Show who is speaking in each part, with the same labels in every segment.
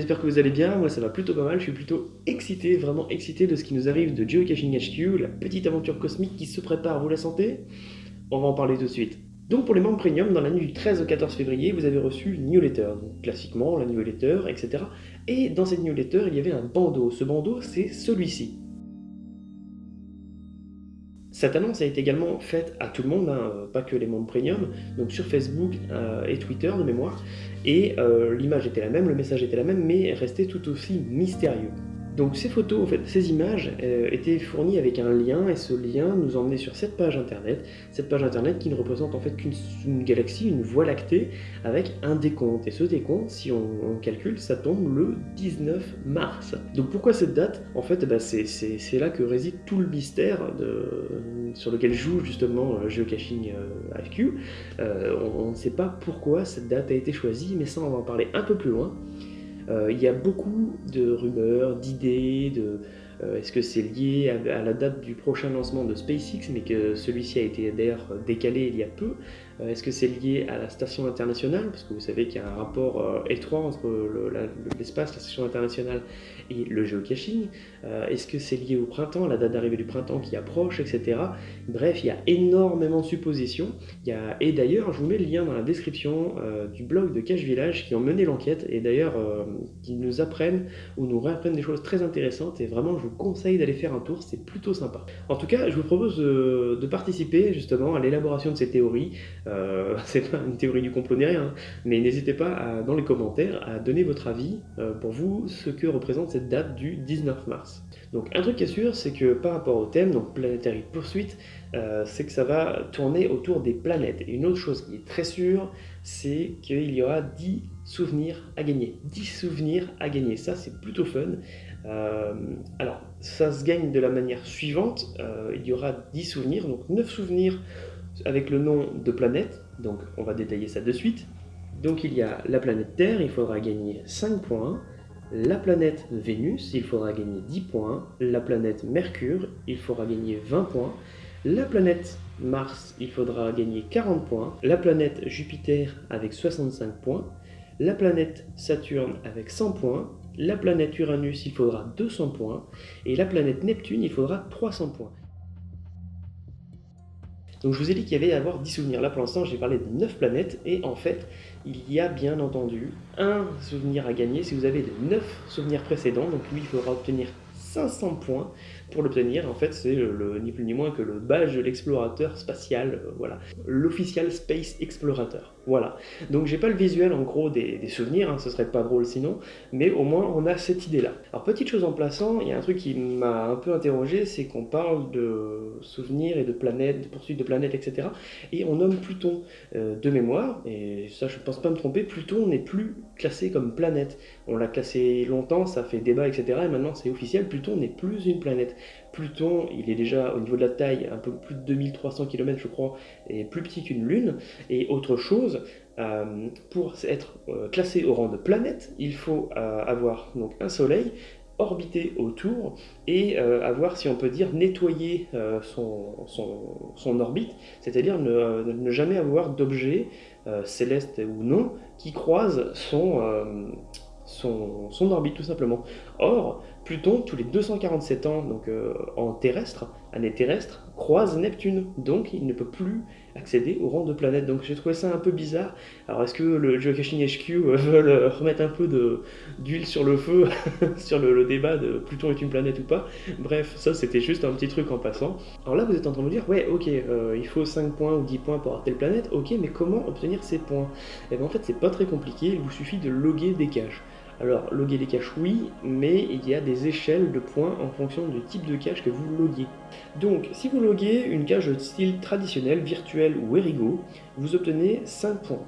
Speaker 1: J'espère que vous allez bien, moi ça va plutôt pas mal, je suis plutôt excité, vraiment excité de ce qui nous arrive de Geocaching HQ, la petite aventure cosmique qui se prépare, vous la sentez? On va en parler tout de suite. Donc pour les membres premium, dans la nuit du 13 au 14 février, vous avez reçu une newsletter, donc classiquement la newsletter, etc. Et dans cette newsletter, il y avait un bandeau, ce bandeau c'est celui-ci. Cette annonce a été également faite à tout le monde, hein, pas que les membres premium, donc sur Facebook euh, et Twitter de mémoire, et euh, l'image était la même, le message était la même, mais restait tout aussi mystérieux. Donc ces photos, ces images euh, étaient fournies avec un lien et ce lien nous emmenait sur cette page internet, cette page internet qui ne représente en fait qu'une galaxie, une voie lactée avec un décompte. Et ce décompte, si on, calcule, ça tombe le 19 mars. Donc pourquoi cette date? En fait, bah, c'est là que réside tout le mystère sur lequel joue justement euh, Geocaching HQ. Euh, on ne sait pas pourquoi cette date a été choisie, mais ça on va en parler un peu plus loin. Euh, il y a beaucoup de rumeurs, d'idées, de est-ce que c'est lié à, la date du prochain lancement de SpaceX, mais que celui-ci a été d'ailleurs décalé il y a peu euh, Est-ce que c'est lié à la station internationale? Parce que vous savez qu'il y a un rapport euh, étroit entre l'espace, la, station internationale et le géocaching. Est-ce que c'est lié au printemps, à la date d'arrivée du printemps qui approche, etc. Bref, il y a énormément de suppositions. Il y a... Et d'ailleurs, je vous mets le lien dans la description du blog de Cache Village qui ont mené l'enquête et d'ailleurs qui nous apprennent ou nous réapprennent des choses très intéressantes et vraiment je vous conseille d'aller faire un tour, c'est plutôt sympa. En tout cas, je vous propose de, participer justement à l'élaboration de ces théories. Euh, c'est pas une théorie du complot ni rien, hein. mais n'hésitez pas dans les commentaires à donner votre avis euh, pour vous ce que représente cette date du 19 mars. Donc un truc qui est sûr, c'est que par rapport au thème, donc Planetary Pursuit, euh, c'est que ça va tourner autour des planètes. Et une autre chose qui est très sûre, c'est qu'il y aura 10 souvenirs à gagner. 10 souvenirs à gagner, ça c'est plutôt fun. Euh, alors, ça se gagne de la manière suivante, euh, il y aura 10 souvenirs, donc 9 souvenirs avec le nom de planète, donc on va détailler ça de suite. Donc il y a la planète Terre, il faudra gagner 5 points, la planète Vénus, il faudra gagner 10 points, la planète Mercure, il faudra gagner 20 points, la planète Mars, il faudra gagner 40 points, la planète Jupiter avec 65 points, la planète Saturne avec 100 points, la planète Uranus, il faudra 200 points, et la planète Neptune, il faudra 300 points. Donc je vous ai dit qu'il y avait à avoir 10 souvenirs. Là pour l'instant j'ai parlé de 9 planètes et en fait il y a bien entendu un souvenir à gagner si vous avez de 9 souvenirs précédents. Donc lui il faudra obtenir 500 points pour l'obtenir. En fait, c'est ni plus ni moins que le badge de l'explorateur spatial, euh, voilà, l'official Space Explorator. Voilà. Donc j'ai pas le visuel en gros des, souvenirs, hein, ce serait pas drôle sinon, mais au moins on a cette idée-là. Alors petite chose en plaçant, il y a un truc qui m'a un peu interrogé, c'est qu'on parle de souvenirs et de planètes, de poursuite de planètes, etc. Et on nomme Pluton euh, de mémoire, et ça je pense pas me tromper, Pluton n'est plus classé comme planète. On l'a classé longtemps, ça fait débat, etc. Et maintenant c'est officiel, Pluton n'est plus une planète. Pluton, il est déjà au niveau de la taille un peu plus de 2300 km je crois, et plus petit qu'une lune. Et autre chose, euh, pour être euh, classé au rang de planète, il faut euh, avoir donc un soleil, orbiter autour et avoir, si on peut dire, nettoyé son, orbite, c'est-à-dire ne, ne, jamais avoir d'objet, céleste ou non, qui croise son, son, orbite tout simplement. Or, Pluton, tous les 247 ans, donc euh, en terrestre, année terrestre, croise Neptune, donc il ne peut plus accéder au rang de planète. Donc j'ai trouvé ça un peu bizarre. Alors est-ce que le Geocaching HQ euh, veut remettre un peu d'huile sur le feu sur le, débat de Pluton est une planète ou pas? Bref, ça c'était juste un petit truc en passant. Alors là vous êtes en train de me dire, ouais ok, euh, il faut 5 points ou 10 points pour avoir telle planète, ok, mais comment obtenir ces points? Et eh bien en fait c'est pas très compliqué, il vous suffit de loguer des caches. Alors, loguer les caches, oui, mais il y a des échelles de points en fonction du type de cache que vous loguez. Donc, si vous loguez une cache de style traditionnel, virtuel ou Erigo, vous obtenez 5 points.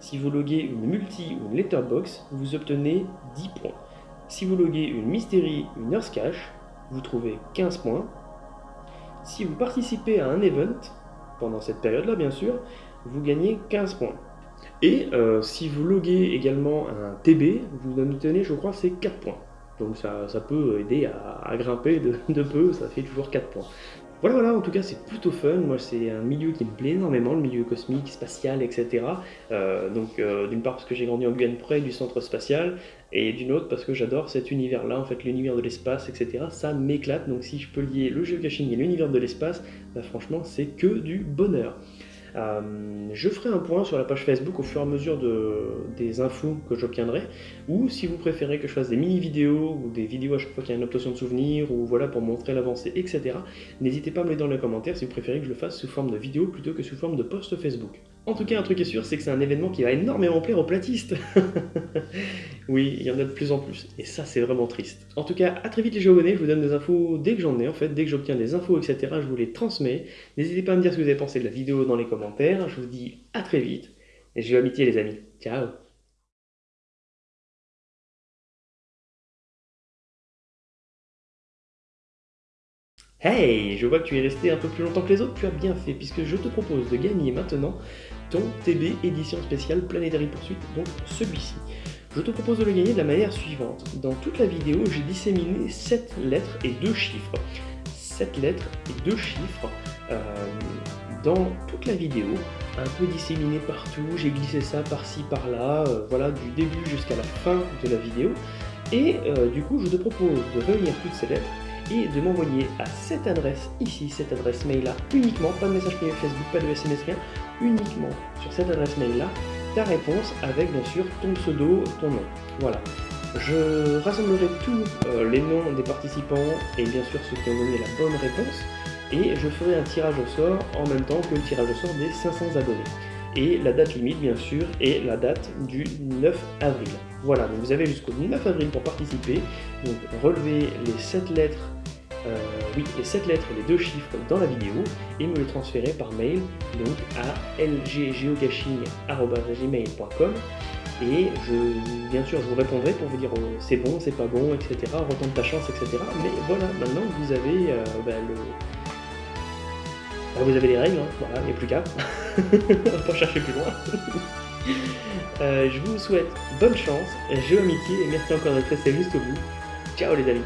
Speaker 1: Si vous loguez une multi ou une letterbox, vous obtenez 10 points. Si vous loguez une mystery une earth cache, vous trouvez 15 points. Si vous participez à un event, pendant cette période-là bien sûr, vous gagnez 15 points. Et euh, si vous loguez également un TB, vous en obtenez, je crois, c'est 4 points. Donc ça, peut aider à, grimper de, peu, ça fait toujours 4 points. Voilà, voilà, en tout cas, c'est plutôt fun. Moi, c'est un milieu qui me plaît énormément, le milieu cosmique, spatial, etc. Euh, donc, euh, d'une part, parce que j'ai grandi en Guyane près du centre spatial, et d'une autre, parce que j'adore cet univers-là, en fait, l'univers de l'espace, etc. Ça m'éclate. Donc, si je peux lier le geocaching et l'univers de l'espace, bah, franchement, c'est que du bonheur. Euh, je ferai un point sur la page Facebook au fur et à mesure de, des infos que j'obtiendrai, ou si vous préférez que je fasse des mini-vidéos, ou des vidéos à chaque fois qu'il y a une obtention de souvenirs, ou voilà pour montrer l'avancée, etc. N'hésitez pas à me le dire dans les commentaires si vous préférez que je le fasse sous forme de vidéo plutôt que sous forme de post Facebook. En tout cas, un truc est sûr, c'est que c'est un événement qui va énormément plaire aux platistes. oui, il y en a de plus en plus, et ça c'est vraiment triste. En tout cas, à très vite les géobonnés, je vous donne des infos dès que j'en ai, en fait, dès que j'obtiens des infos, etc., je vous les transmets. N'hésitez pas à me dire ce que vous avez pensé de la vidéo dans les commentaires, je vous dis à très vite, et je vous amitié les amis. Ciao Hey, je vois que tu es resté un peu plus longtemps que les autres, tu as bien fait, puisque je te propose de gagner maintenant ton TB édition spéciale Planetary Pursuit, donc celui-ci. Je te propose de le gagner de la manière suivante. Dans toute la vidéo, j'ai disséminé 7 lettres et 2 chiffres. 7 lettres et 2 chiffres euh, dans toute la vidéo, un peu disséminé partout, j'ai glissé ça par-ci par-là, euh, voilà, du début jusqu'à la fin de la vidéo. Et euh, du coup, je te propose de réunir toutes ces lettres et de m'envoyer à cette adresse ici, cette adresse mail là, uniquement, pas de message privé Facebook, pas de SMS, rien, uniquement sur cette adresse mail là, ta réponse avec bien sûr ton pseudo, ton nom. Voilà. Je rassemblerai tous euh, les noms des participants et bien sûr ceux qui ont donné la bonne réponse et je ferai un tirage au sort en même temps que le tirage au sort des 500 abonnés. Et la date limite, bien sûr, est la date du 9 avril. Voilà, donc vous avez jusqu'au 9 avril pour participer. Donc relevez les 7 lettres euh, oui, les 7 lettres et les 2 chiffres dans la vidéo et me les transférer par mail donc à lggeocaching.gmail.com et je, bien sûr je vous répondrai pour vous dire oh, c'est bon, c'est pas bon, etc. Retente ta chance, etc. Mais voilà, maintenant vous avez euh, bah, le... Vous avez les règles, hein. voilà, il n'y a plus qu'à. On va pas chercher plus loin. Euh, je vous souhaite bonne chance, jeu amitié et merci encore d'être resté juste au bout. Ciao les amis